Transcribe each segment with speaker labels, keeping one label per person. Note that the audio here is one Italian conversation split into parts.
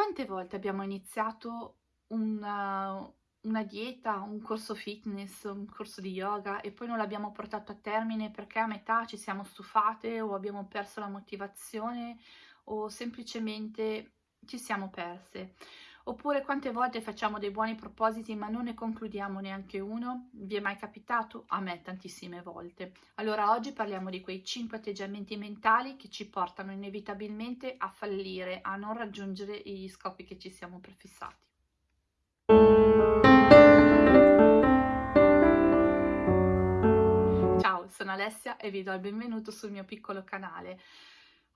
Speaker 1: Quante volte abbiamo iniziato una, una dieta, un corso fitness, un corso di yoga e poi non l'abbiamo portato a termine perché a metà ci siamo stufate o abbiamo perso la motivazione o semplicemente ci siamo perse. Oppure quante volte facciamo dei buoni propositi ma non ne concludiamo neanche uno? Vi è mai capitato? A me tantissime volte. Allora oggi parliamo di quei 5 atteggiamenti mentali che ci portano inevitabilmente a fallire, a non raggiungere gli scopi che ci siamo prefissati. Ciao, sono Alessia e vi do il benvenuto sul mio piccolo canale.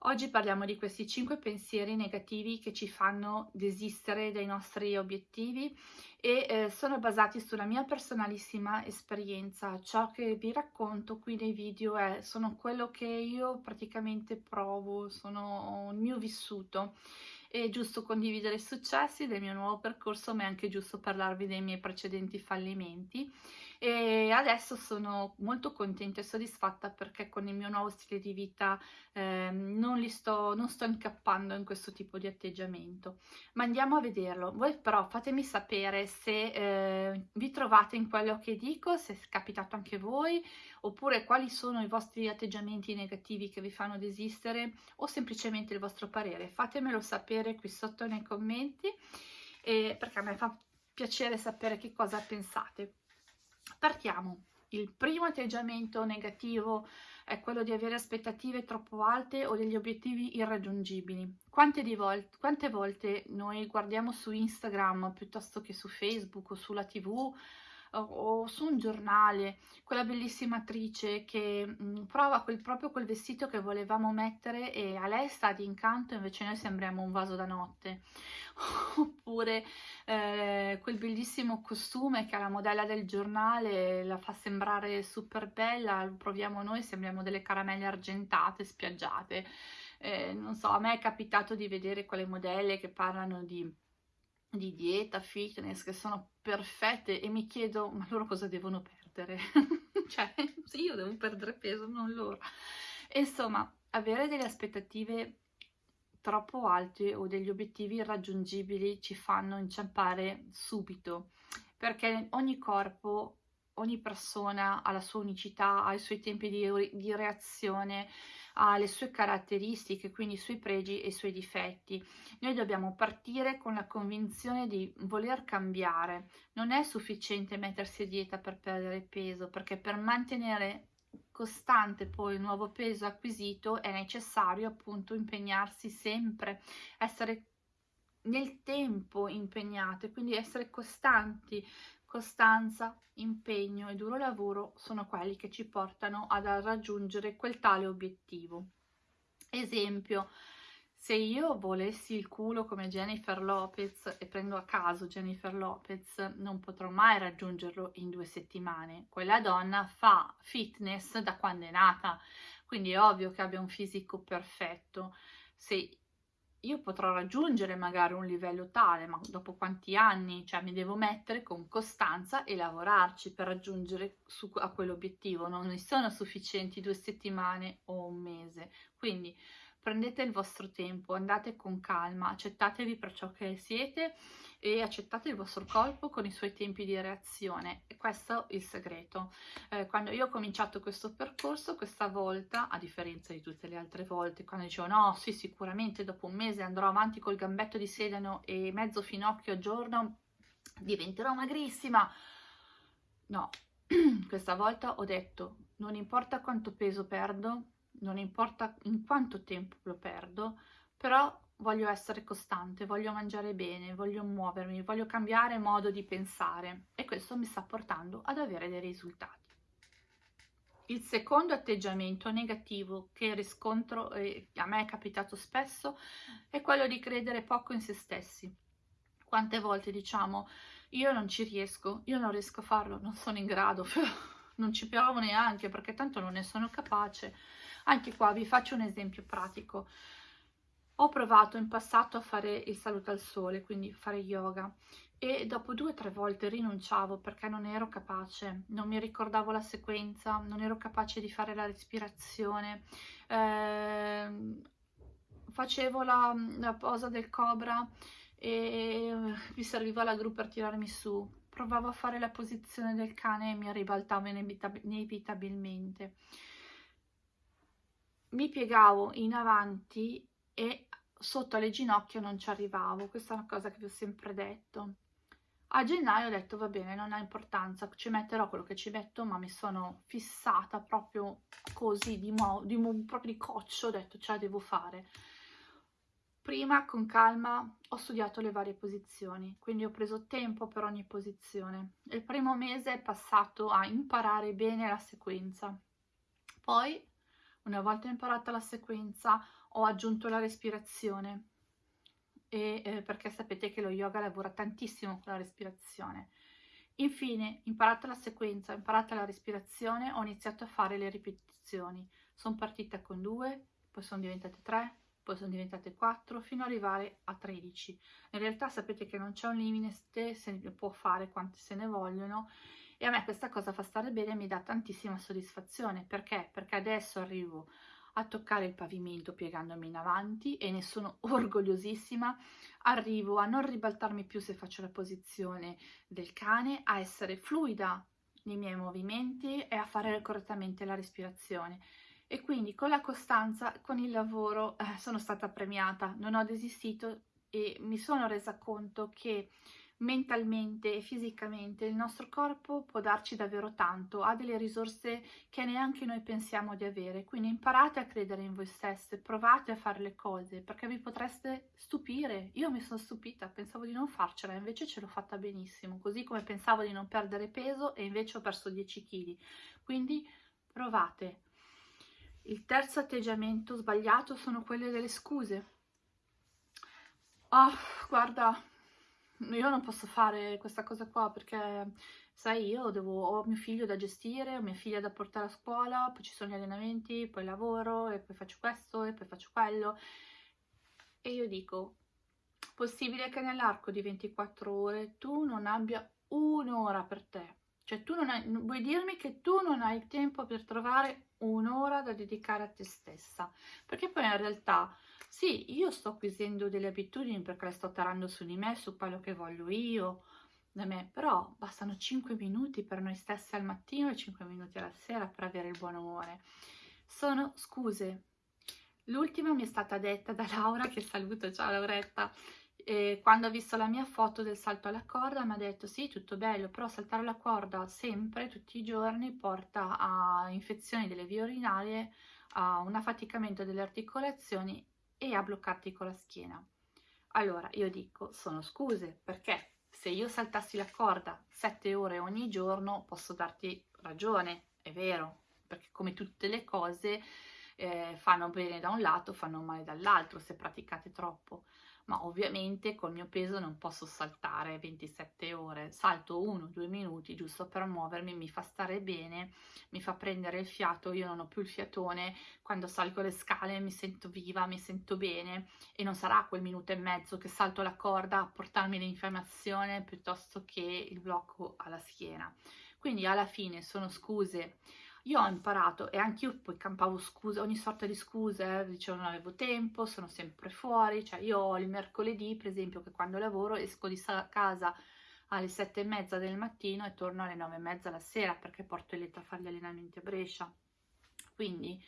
Speaker 1: Oggi parliamo di questi cinque pensieri negativi che ci fanno desistere dai nostri obiettivi e eh, sono basati sulla mia personalissima esperienza. Ciò che vi racconto qui nei video è, sono quello che io praticamente provo, sono il mio vissuto. È giusto condividere i successi del mio nuovo percorso, ma è anche giusto parlarvi dei miei precedenti fallimenti e adesso sono molto contenta e soddisfatta perché con il mio nuovo stile di vita eh, non, sto, non sto incappando in questo tipo di atteggiamento. Ma andiamo a vederlo. Voi però fatemi sapere se eh, vi trovate in quello che dico, se è capitato anche voi, oppure quali sono i vostri atteggiamenti negativi che vi fanno desistere o semplicemente il vostro parere. Fatemelo sapere qui sotto nei commenti eh, perché a me fa piacere sapere che cosa pensate. Partiamo. Il primo atteggiamento negativo è quello di avere aspettative troppo alte o degli obiettivi irraggiungibili. Quante, vol quante volte noi guardiamo su Instagram piuttosto che su Facebook o sulla TV o su un giornale quella bellissima attrice che mh, mm, prova quel, proprio quel vestito che volevamo mettere e a lei sta di incanto invece noi sembriamo un vaso da notte. Oppure eh, quel bellissimo costume che la modella del giornale la fa sembrare super bella lo proviamo noi sembriamo delle caramelle argentate spiaggiate. Eh, non so a me è capitato di vedere quelle modelle che parlano di di dieta, fitness, che sono perfette e mi chiedo, ma loro cosa devono perdere? cioè, sì, io devo perdere peso, non loro. Insomma, avere delle aspettative troppo alte o degli obiettivi irraggiungibili ci fanno inciampare subito, perché ogni corpo, ogni persona ha la sua unicità, ha i suoi tempi di, di reazione, ha le sue caratteristiche, quindi i suoi pregi e i suoi difetti. Noi dobbiamo partire con la convinzione di voler cambiare. Non è sufficiente mettersi a dieta per perdere peso, perché per mantenere costante poi il nuovo peso acquisito è necessario appunto impegnarsi sempre, essere nel tempo impegnate, quindi essere costanti, costanza, impegno e duro lavoro sono quelli che ci portano ad raggiungere quel tale obiettivo. Esempio, se io volessi il culo come Jennifer Lopez e prendo a caso Jennifer Lopez, non potrò mai raggiungerlo in due settimane. Quella donna fa fitness da quando è nata, quindi è ovvio che abbia un fisico perfetto. Se io potrò raggiungere magari un livello tale, ma dopo quanti anni? Cioè mi devo mettere con costanza e lavorarci per raggiungere su, a quell'obiettivo. Non mi sono sufficienti due settimane o un mese. Quindi prendete il vostro tempo, andate con calma, accettatevi per ciò che siete e accettate il vostro corpo con i suoi tempi di reazione. E questo è il segreto. Eh, quando io ho cominciato questo percorso, questa volta, a differenza di tutte le altre volte, quando dicevo no, sì, sicuramente dopo un mese andrò avanti col gambetto di sedano e mezzo finocchio al giorno, diventerò magrissima. No, questa volta ho detto non importa quanto peso perdo, non importa in quanto tempo lo perdo, però voglio essere costante, voglio mangiare bene, voglio muovermi, voglio cambiare modo di pensare e questo mi sta portando ad avere dei risultati. Il secondo atteggiamento negativo che riscontro e a me è capitato spesso è quello di credere poco in se stessi. Quante volte diciamo io non ci riesco, io non riesco a farlo, non sono in grado, non ci provo neanche perché tanto non ne sono capace. Anche qua vi faccio un esempio pratico. Ho provato in passato a fare il saluto al sole, quindi fare yoga, e dopo due o tre volte rinunciavo perché non ero capace, non mi ricordavo la sequenza, non ero capace di fare la respirazione, eh, facevo la, la posa del cobra e mi serviva la gru per tirarmi su. Provavo a fare la posizione del cane e mi ribaltavo inevitabilmente. Mi piegavo in avanti e sotto alle ginocchia non ci arrivavo, questa è una cosa che vi ho sempre detto. A gennaio ho detto va bene, non ha importanza, ci metterò quello che ci metto, ma mi sono fissata proprio così, di, mo di, proprio di coccio, ho detto ce la devo fare. Prima con calma ho studiato le varie posizioni, quindi ho preso tempo per ogni posizione. Il primo mese è passato a imparare bene la sequenza. Poi, una volta imparata la sequenza, ho aggiunto la respirazione, e, eh, perché sapete che lo yoga lavora tantissimo con la respirazione. Infine, imparata la sequenza, imparata la respirazione, ho iniziato a fare le ripetizioni. Sono partita con due, poi sono diventate tre, poi sono diventate 4 fino ad arrivare a 13. In realtà sapete che non c'è un limite, se ne può fare quante se ne vogliono e a me questa cosa fa stare bene e mi dà tantissima soddisfazione. Perché? Perché adesso arrivo a toccare il pavimento piegandomi in avanti e ne sono orgogliosissima. Arrivo a non ribaltarmi più se faccio la posizione del cane, a essere fluida nei miei movimenti e a fare correttamente la respirazione e quindi con la costanza, con il lavoro eh, sono stata premiata, non ho desistito e mi sono resa conto che mentalmente e fisicamente il nostro corpo può darci davvero tanto, ha delle risorse che neanche noi pensiamo di avere, quindi imparate a credere in voi stesse, provate a fare le cose perché vi potreste stupire. Io mi sono stupita, pensavo di non farcela, invece ce l'ho fatta benissimo, così come pensavo di non perdere peso e invece ho perso 10 kg. Quindi provate, il terzo atteggiamento sbagliato sono quelle delle scuse. Oh, guarda, io non posso fare questa cosa qua perché, sai, io devo, ho mio figlio da gestire, ho mia figlia da portare a scuola, poi ci sono gli allenamenti, poi lavoro e poi faccio questo e poi faccio quello. E io dico, possibile che nell'arco di 24 ore tu non abbia un'ora per te? Cioè tu non hai, vuoi dirmi che tu non hai tempo per trovare un'ora da dedicare a te stessa, perché poi in realtà sì, io sto acquisendo delle abitudini perché le sto tarando su di me, su quello che voglio io, da me, però bastano 5 minuti per noi stessi al mattino e 5 minuti alla sera per avere il buon umore. Sono scuse. L'ultima mi è stata detta da Laura, che saluto, ciao Lauretta, e quando ha visto la mia foto del salto alla corda mi ha detto sì tutto bello però saltare la corda sempre tutti i giorni porta a infezioni delle vie urinarie a un affaticamento delle articolazioni e a bloccarti con la schiena. Allora io dico sono scuse perché se io saltassi la corda sette ore ogni giorno posso darti ragione è vero perché come tutte le cose eh, fanno bene da un lato fanno male dall'altro se praticate troppo ma ovviamente col mio peso non posso saltare 27 ore, salto 1-2 minuti giusto per muovermi, mi fa stare bene, mi fa prendere il fiato, io non ho più il fiatone, quando salgo le scale mi sento viva, mi sento bene. E non sarà quel minuto e mezzo che salto la corda a portarmi l'infiammazione piuttosto che il blocco alla schiena. Quindi alla fine sono scuse io ho imparato e anche io poi campavo scuse, ogni sorta di scuse, dicevo non avevo tempo, sono sempre fuori, cioè io ho il mercoledì per esempio che quando lavoro esco di casa alle sette e mezza del mattino e torno alle nove e mezza la sera perché porto Eletta a fare gli allenamenti a Brescia. Quindi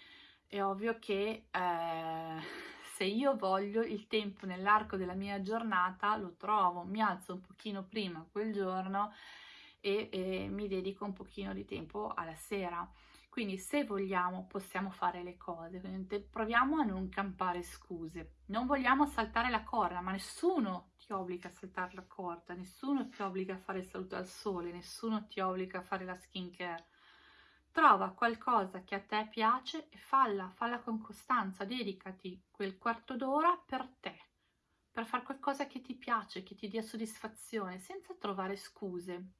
Speaker 1: è ovvio che eh, se io voglio il tempo nell'arco della mia giornata lo trovo, mi alzo un pochino prima quel giorno e, e mi dedico un pochino di tempo alla sera. Quindi se vogliamo possiamo fare le cose, quindi proviamo a non campare scuse. Non vogliamo saltare la corda, ma nessuno ti obbliga a saltare la corda, nessuno ti obbliga a fare il saluto al sole, nessuno ti obbliga a fare la skincare. Trova qualcosa che a te piace e falla, falla con costanza, dedicati quel quarto d'ora per te, per fare qualcosa che ti piace, che ti dia soddisfazione, senza trovare scuse.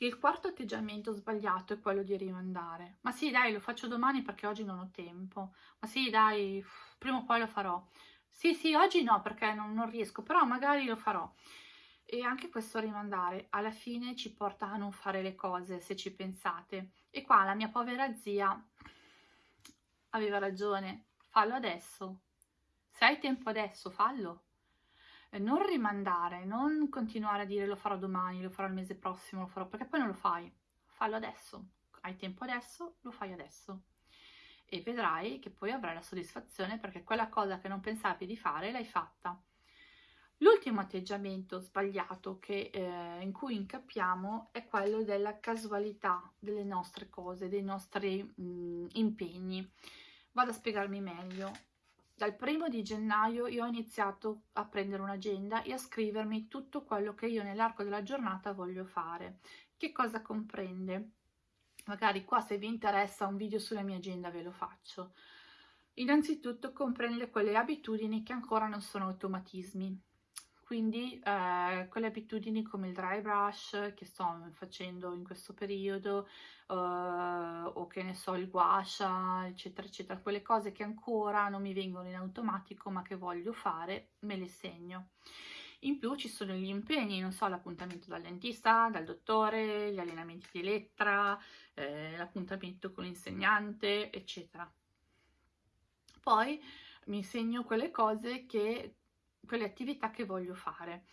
Speaker 1: Il quarto atteggiamento sbagliato è quello di rimandare. Ma sì, dai, lo faccio domani perché oggi non ho tempo. Ma sì, dai, prima o poi lo farò. Sì, sì, oggi no perché non, non riesco, però magari lo farò. E anche questo rimandare alla fine ci porta a non fare le cose, se ci pensate. E qua la mia povera zia aveva ragione, fallo adesso. Se hai tempo adesso, fallo. Eh, non rimandare, non continuare a dire lo farò domani, lo farò il mese prossimo, lo farò perché poi non lo fai. Fallo adesso, hai tempo adesso, lo fai adesso. E vedrai che poi avrai la soddisfazione perché quella cosa che non pensavi di fare l'hai fatta. L'ultimo atteggiamento sbagliato che, eh, in cui incappiamo è quello della casualità delle nostre cose, dei nostri mh, mm, impegni. Vado a spiegarmi meglio. Dal primo di gennaio io ho iniziato a prendere un'agenda e a scrivermi tutto quello che io nell'arco della giornata voglio fare. Che cosa comprende? Magari qua se vi interessa un video sulla mia agenda ve lo faccio. Innanzitutto comprende quelle abitudini che ancora non sono automatismi, quindi eh, quelle abitudini come il dry brush che sto facendo in questo periodo eh, o che ne so il guasha eccetera eccetera quelle cose che ancora non mi vengono in automatico ma che voglio fare me le segno in più ci sono gli impegni, non so, l'appuntamento dal dentista, dal dottore, gli allenamenti di lettera, eh, l'appuntamento con l'insegnante, eccetera. Poi mi segno quelle cose che quelle attività che voglio fare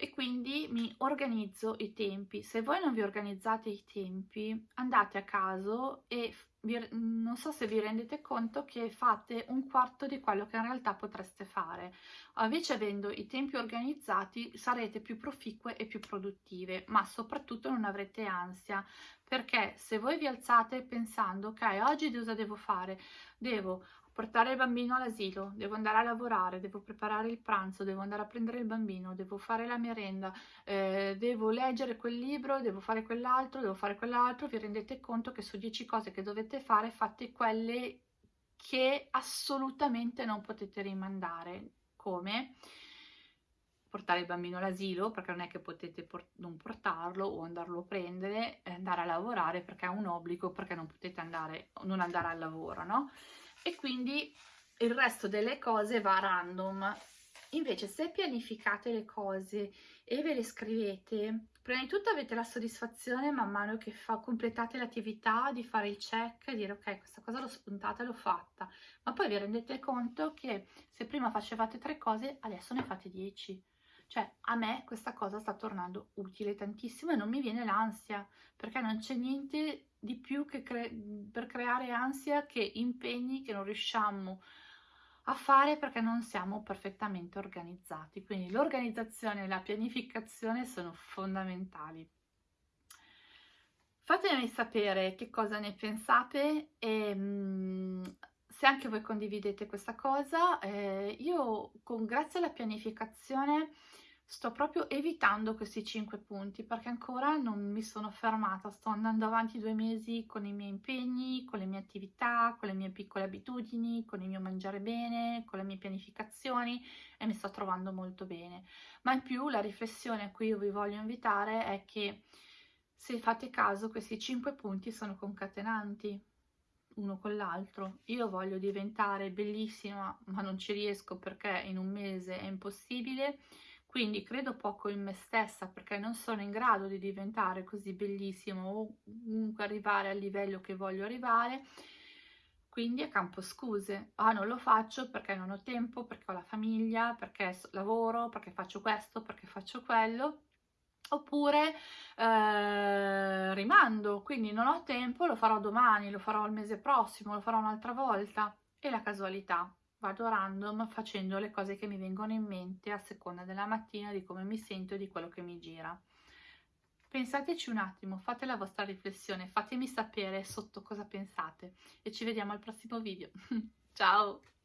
Speaker 1: e quindi mi organizzo i tempi. Se voi non vi organizzate i tempi, andate a caso e vi, non so se vi rendete conto che fate un quarto di quello che in realtà potreste fare. Invece avendo i tempi organizzati sarete più proficue e più produttive, ma soprattutto non avrete ansia, perché se voi vi alzate pensando ok, oggi cosa devo fare? Devo portare il bambino all'asilo, devo andare a lavorare, devo preparare il pranzo, devo andare a prendere il bambino, devo fare la merenda, eh, devo leggere quel libro, devo fare quell'altro, devo fare quell'altro, vi rendete conto che su 10 cose che dovete fare fate quelle che assolutamente non potete rimandare, come portare il bambino all'asilo perché non è che potete port non portarlo o andarlo a prendere, andare a lavorare perché è un obbligo, perché non potete andare, non andare al lavoro, no? E quindi il resto delle cose va random. Invece se pianificate le cose e ve le scrivete, prima di tutto avete la soddisfazione man mano che fa, completate l'attività di fare il check e dire ok questa cosa l'ho spuntata e l'ho fatta, ma poi vi rendete conto che se prima facevate tre cose adesso ne fate dieci. Cioè a me questa cosa sta tornando utile tantissimo e non mi viene l'ansia perché non c'è niente di più cre per creare ansia che impegni che non riusciamo a fare perché non siamo perfettamente organizzati. Quindi l'organizzazione e la pianificazione sono fondamentali. Fatemi sapere che cosa ne pensate e mm, se anche voi condividete questa cosa. Eh, io con, grazie alla pianificazione sto proprio evitando questi 5 punti perché ancora non mi sono fermata, sto andando avanti due mesi con i miei impegni, con le mie attività, con le mie piccole abitudini, con il mio mangiare bene, con le mie pianificazioni e mi sto trovando molto bene. Ma in più la riflessione a cui io vi voglio invitare è che se fate caso questi 5 punti sono concatenanti uno con l'altro. Io voglio diventare bellissima ma non ci riesco perché in un mese è impossibile quindi credo poco in me stessa perché non sono in grado di diventare così bellissimo o comunque arrivare al livello che voglio arrivare. Quindi a campo scuse. Ah non lo faccio perché non ho tempo perché ho la famiglia perché lavoro perché faccio questo perché faccio quello. Oppure eh, rimando. Quindi non ho tempo lo farò domani lo farò il mese prossimo lo farò un'altra volta. E la casualità vado random facendo le cose che mi vengono in mente a seconda della mattina, di come mi sento e di quello che mi gira. Pensateci un attimo, fate la vostra riflessione, fatemi sapere sotto cosa pensate e ci vediamo al prossimo video. Ciao!